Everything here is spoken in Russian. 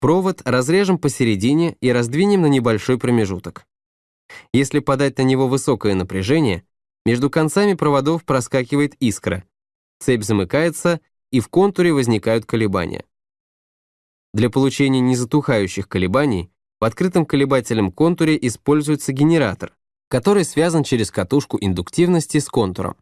Провод разрежем посередине и раздвинем на небольшой промежуток. Если подать на него высокое напряжение, между концами проводов проскакивает искра, цепь замыкается и в контуре возникают колебания. Для получения незатухающих колебаний в открытом колебательном контуре используется генератор, который связан через катушку индуктивности с контуром.